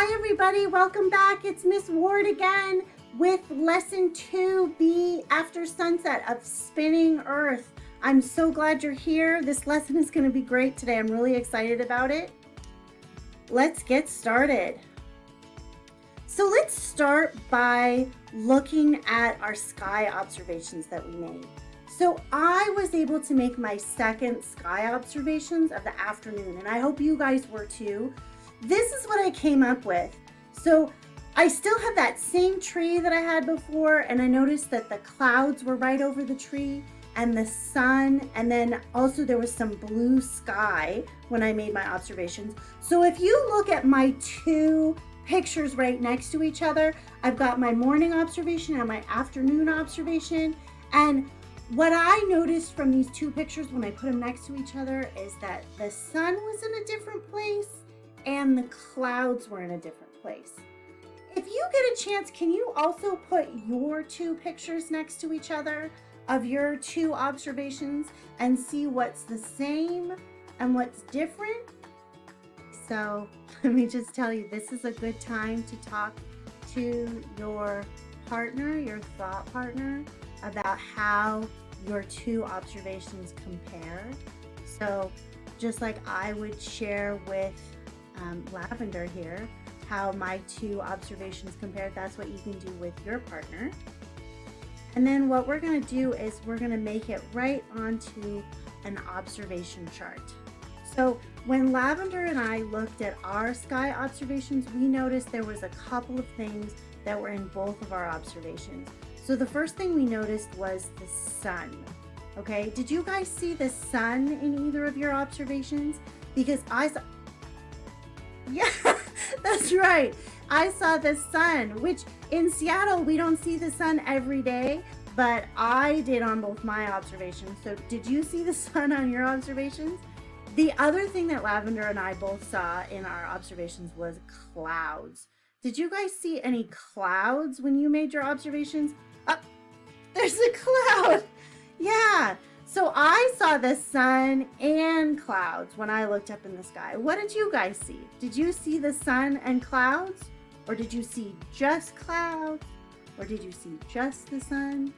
Hi everybody, welcome back. It's Miss Ward again with lesson 2B after sunset of spinning earth. I'm so glad you're here. This lesson is going to be great today. I'm really excited about it. Let's get started. So let's start by looking at our sky observations that we made. So I was able to make my second sky observations of the afternoon and I hope you guys were too. This is what I came up with. So I still have that same tree that I had before and I noticed that the clouds were right over the tree and the sun and then also there was some blue sky when I made my observations. So if you look at my two pictures right next to each other, I've got my morning observation and my afternoon observation and what I noticed from these two pictures when I put them next to each other is that the sun was in a different place and the clouds were in a different place. If you get a chance, can you also put your two pictures next to each other of your two observations and see what's the same and what's different? So let me just tell you, this is a good time to talk to your partner, your thought partner, about how your two observations compare. So just like I would share with um, Lavender here, how my two observations compare, that's what you can do with your partner. And then what we're gonna do is we're gonna make it right onto an observation chart. So when Lavender and I looked at our sky observations, we noticed there was a couple of things that were in both of our observations. So the first thing we noticed was the sun. Okay, did you guys see the sun in either of your observations? Because I yeah, that's right. I saw the sun, which in Seattle, we don't see the sun every day, but I did on both my observations. So did you see the sun on your observations? The other thing that Lavender and I both saw in our observations was clouds. Did you guys see any clouds when you made your observations? Up, there's a cloud. Yeah. So I saw the sun and clouds when I looked up in the sky. What did you guys see? Did you see the sun and clouds? Or did you see just clouds? Or did you see just the sun?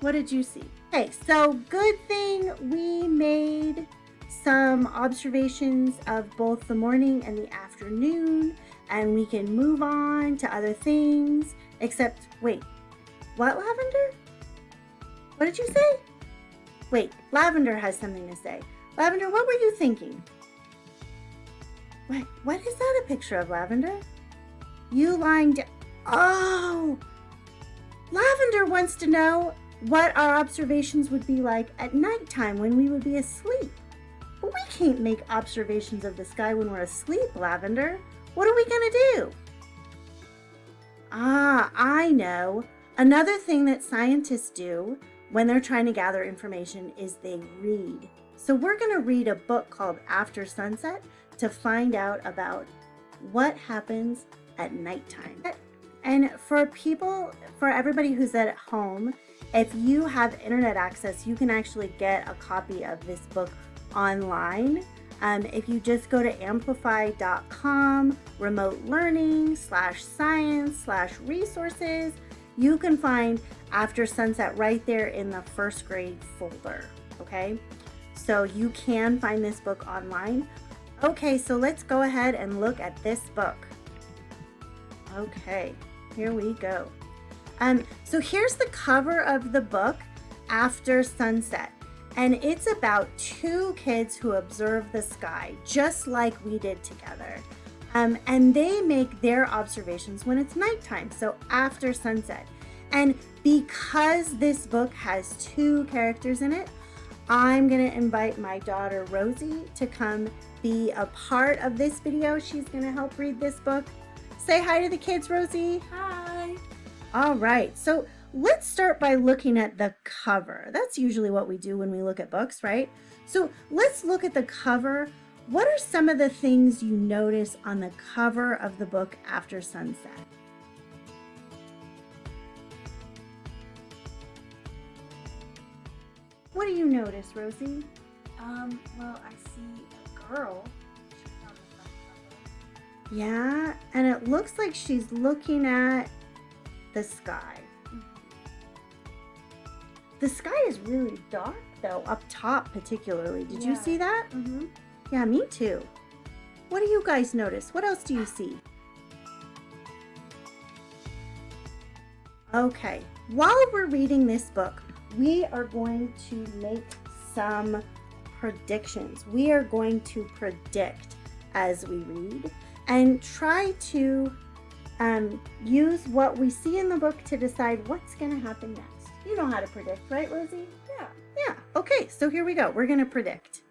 What did you see? Okay, so good thing we made some observations of both the morning and the afternoon and we can move on to other things except wait what lavender what did you say Wait, Lavender has something to say. Lavender, what were you thinking? What, what is that a picture of, Lavender? You lying down. Oh! Lavender wants to know what our observations would be like at nighttime when we would be asleep. But we can't make observations of the sky when we're asleep, Lavender. What are we going to do? Ah, I know. Another thing that scientists do when they're trying to gather information is they read. So we're going to read a book called After Sunset to find out about what happens at nighttime. And for people, for everybody who's at home, if you have internet access, you can actually get a copy of this book online. Um, if you just go to amplify.com, remote learning, slash science, slash resources, you can find After Sunset right there in the first grade folder, okay? So you can find this book online. Okay, so let's go ahead and look at this book. Okay, here we go. Um, so here's the cover of the book, After Sunset. And it's about two kids who observe the sky, just like we did together. Um, and they make their observations when it's nighttime, so after sunset. And because this book has two characters in it, I'm gonna invite my daughter Rosie to come be a part of this video. She's gonna help read this book. Say hi to the kids, Rosie. Hi. All right, so let's start by looking at the cover. That's usually what we do when we look at books, right? So let's look at the cover what are some of the things you notice on the cover of the book After Sunset? What do you notice, Rosie? Um, well, I see a girl. Yeah, and it looks like she's looking at the sky. The sky is really dark though, up top particularly. Did you see that? Mm-hmm. Yeah, me too. What do you guys notice? What else do you see? Okay, while we're reading this book, we are going to make some predictions. We are going to predict as we read and try to um, use what we see in the book to decide what's going to happen next. You know how to predict, right, Rosie? Yeah. Yeah, okay, so here we go. We're going to predict.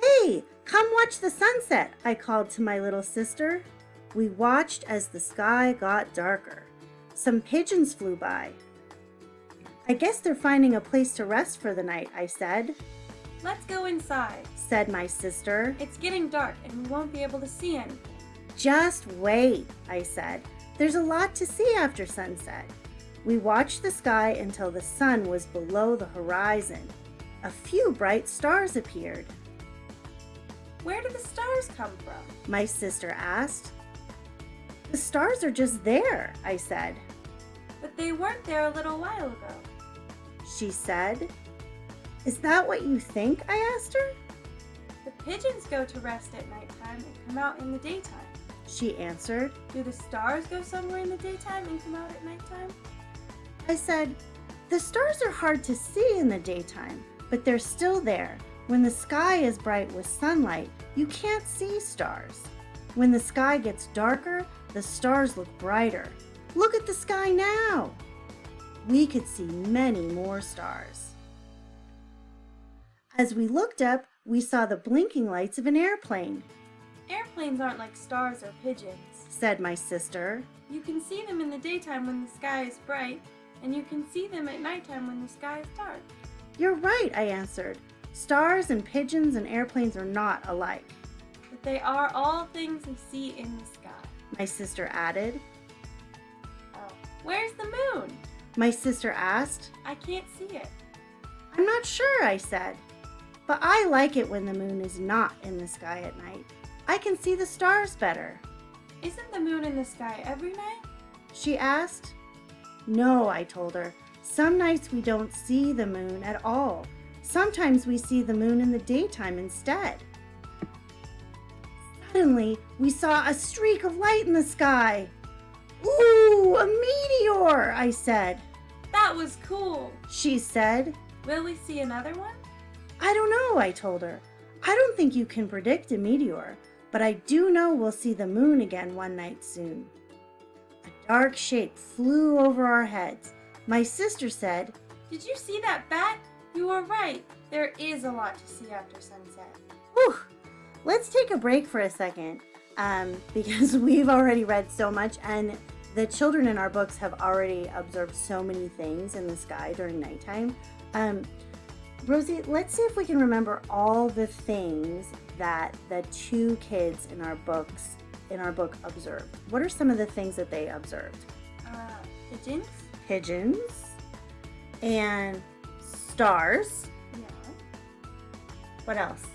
Hey, come watch the sunset, I called to my little sister. We watched as the sky got darker. Some pigeons flew by. I guess they're finding a place to rest for the night, I said, Let's go inside. said my sister. It's getting dark and we won't be able to see anything. Just wait, I said. There's a lot to see after sunset. We watched the sky until the sun was below the horizon. A few bright stars appeared. Where do the stars come from? My sister asked. The stars are just there, I said. But they weren't there a little while ago. She said. Is that what you think? I asked her. The pigeons go to rest at nighttime and come out in the daytime. She answered. Do the stars go somewhere in the daytime and come out at nighttime? I said, The stars are hard to see in the daytime, but they're still there. When the sky is bright with sunlight, you can't see stars. When the sky gets darker, the stars look brighter. Look at the sky now. We could see many more stars. As we looked up, we saw the blinking lights of an airplane, Airplanes aren't like stars or pigeons. said my sister. You can see them in the daytime when the sky is bright, and you can see them at nighttime when the sky is dark. You're right, I answered. Stars and pigeons and airplanes are not alike. But they are all things we see in the sky. My sister added. Where's the moon? My sister asked. I can't see it. I'm not sure, I said. But I like it when the moon is not in the sky at night. I can see the stars better. Isn't the moon in the sky every night? She asked. No, I told her. Some nights we don't see the moon at all. Sometimes we see the moon in the daytime instead. Suddenly, we saw a streak of light in the sky. Ooh, a meteor, I said. That was cool. She said. Will we see another one? I don't know, I told her. I don't think you can predict a meteor, but I do know we'll see the moon again one night soon. A dark shape flew over our heads. My sister said, Did you see that bat? You were right. There is a lot to see after sunset. Whew, let's take a break for a second um, because we've already read so much and the children in our books have already observed so many things in the sky during nighttime. Um, Rosie, let's see if we can remember all the things that the two kids in our books in our book observed. What are some of the things that they observed? Uh, pigeons? Pigeons and stars. Yeah. What else?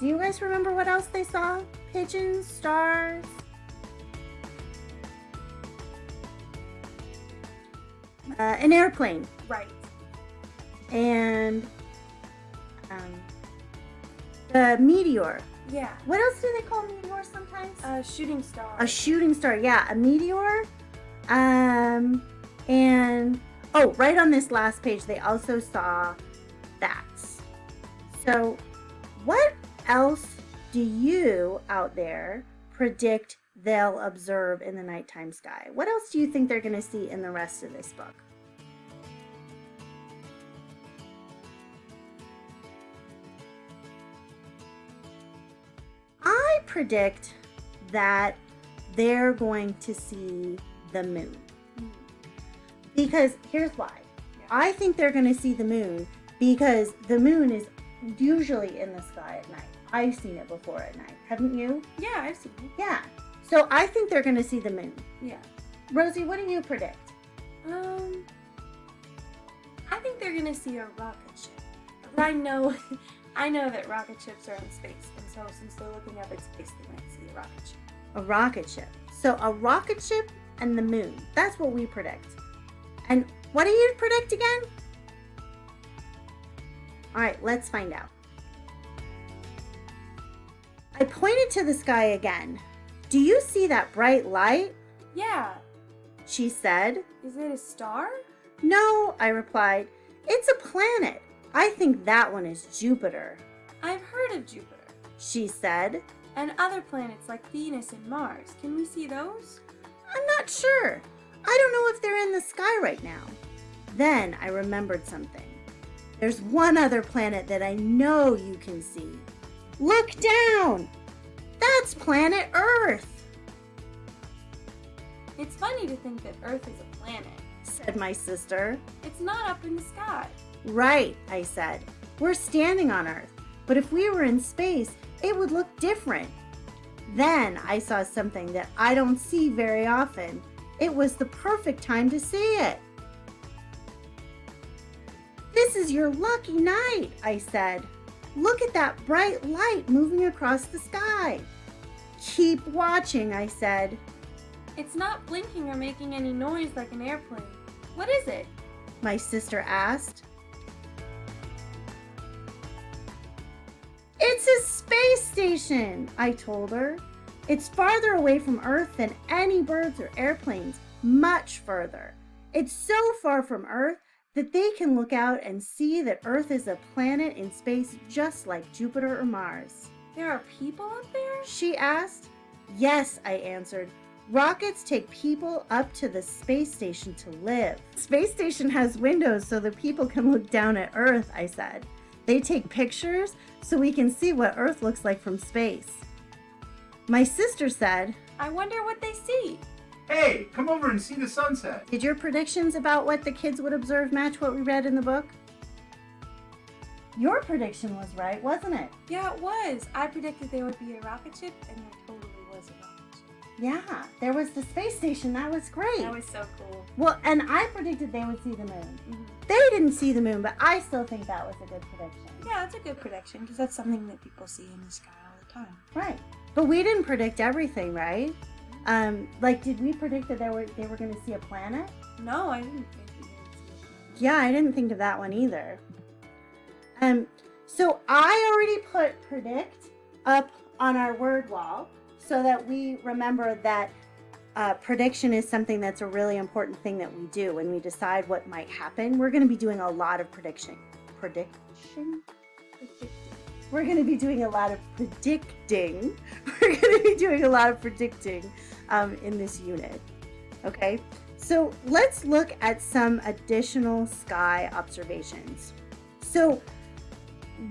Do you guys remember what else they saw? Pigeons, stars. Uh, an airplane Right. and um, the meteor. Yeah. What else do they call meteors sometimes? A shooting star. a shooting star. Yeah, a meteor. Um, and oh, right on this last page, they also saw bats. So, what else do you out there predict they'll observe in the nighttime sky? What else do you think they're going to see in the rest of this book? I predict that they're going to see the moon. Because here's why. I think they're going to see the moon because the moon is usually in the sky at night. I've seen it before at night. Haven't you? Yeah, I've seen it. Yeah. So I think they're going to see the moon. Yeah. Rosie, what do you predict? Um, I think they're gonna see a rocket ship. I know, I know that rocket ships are in space, and so since they're looking up at space, they might see a rocket ship. A rocket ship. So a rocket ship and the moon. That's what we predict. And what do you predict again? All right, let's find out. I pointed to the sky again. Do you see that bright light? Yeah. She said. Is it a star? No, I replied. It's a planet. I think that one is Jupiter. I've heard of Jupiter. She said. And other planets like Venus and Mars. Can we see those? I'm not sure. I don't know if they're in the sky right now. Then I remembered something. There's one other planet that I know you can see. Look down! That's planet Earth! It's funny to think that Earth is a planet, said my sister. It's not up in the sky. Right, I said. We're standing on Earth, but if we were in space, it would look different. Then I saw something that I don't see very often. It was the perfect time to see it. This is your lucky night, I said. Look at that bright light moving across the sky. Keep watching, I said. It's not blinking or making any noise like an airplane. What is it? My sister asked. It's a space station, I told her. It's farther away from Earth than any birds or airplanes, much further. It's so far from Earth that they can look out and see that Earth is a planet in space just like Jupiter or Mars. There are people up there? She asked. Yes, I answered. Rockets take people up to the space station to live. Space station has windows so the people can look down at Earth, I said. They take pictures so we can see what Earth looks like from space. My sister said, I wonder what they see. Hey, come over and see the sunset. Did your predictions about what the kids would observe match what we read in the book? Your prediction was right, wasn't it? Yeah, it was. I predicted there would be a rocket ship, and there totally was a rocket ship. Yeah, there was the space station. That was great. That was so cool. Well, and I predicted they would see the moon. Mhm. They didn't see the moon, but I still think that was a good prediction. Yeah, that's a good prediction because that's something that people see in the sky all the time. Right. But we didn't predict everything, right? Um, like, did we predict that they were they were going to see a planet? No, I didn't think we would see. Yeah, I didn't think of that one either. Um, so I already put predict up on our word wall so that we remember that uh, prediction is something that's a really important thing that we do when we decide what might happen. We're going to be doing a lot of prediction. Prediction? We're going to be doing a lot of predicting. We're going to be doing a lot of predicting um, in this unit. Okay, so let's look at some additional sky observations. So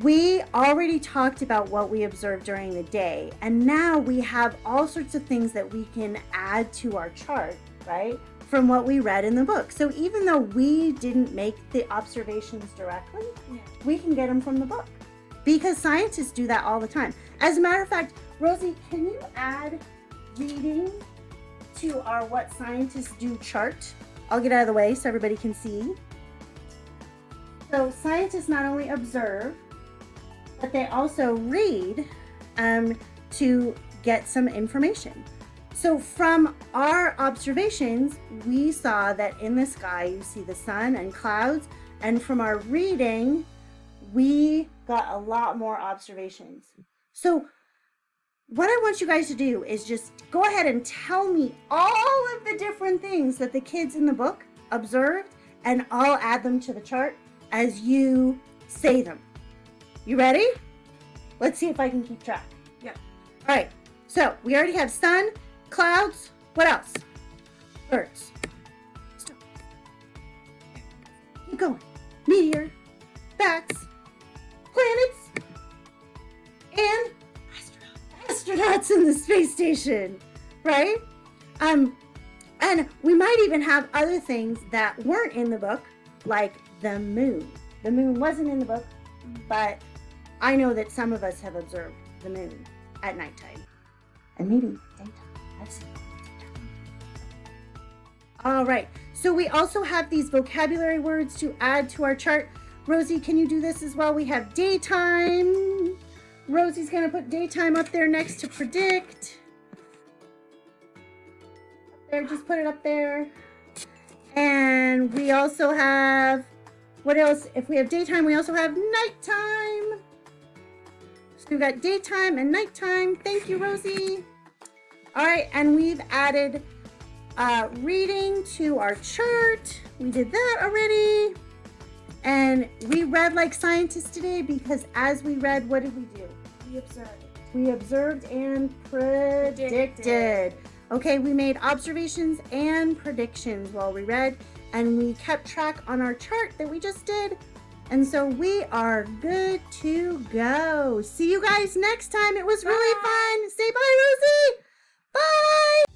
we already talked about what we observed during the day, and now we have all sorts of things that we can add to our chart, right? From what we read in the book. So even though we didn't make the observations directly, Yeah. we can get them from the book because scientists do that all the time. As a matter of fact, Rosie, can you add reading to our What Scientists Do chart? I'll get out of the way so everybody can see. So scientists not only observe, but they also read um, to get some information. So from our observations, we saw that in the sky you see the sun and clouds, and from our reading, we got a lot more observations. So what I want you guys to do is just go ahead and tell me all of the different things that the kids in the book observed, and I'll add them to the chart as you say them. You ready? Let's see if I can keep track. Yeah. All right. So we already have sun, clouds. What else? Birds. Stop. Keep going. Meteor, bats, planets, and astronauts in the space station, right? Um, and we might even have other things that weren't in the book, like the moon. The moon wasn't in the book, but I know that some of us have observed the moon at nighttime. And maybe daytime. I've seen. All right, so we also have these vocabulary words to add to our chart. Rosie, can you do this as well? We have daytime. Rosie's to put daytime up there next to predict. Up there, just put it up there. And we also have, what else? If we have daytime, we also have nighttime. So we've got daytime and nighttime. Thank you, Rosie. All right, and we've added uh, reading to our chart. We did that already. And we read like scientists today because as we read, what did we do? We observed. We observed and predicted. Predicted. Okay, we made observations and predictions while we read, and we kept track on our chart that we just did. And so we are good to go. See you guys next time. It was really fun. Say bye, Rosie.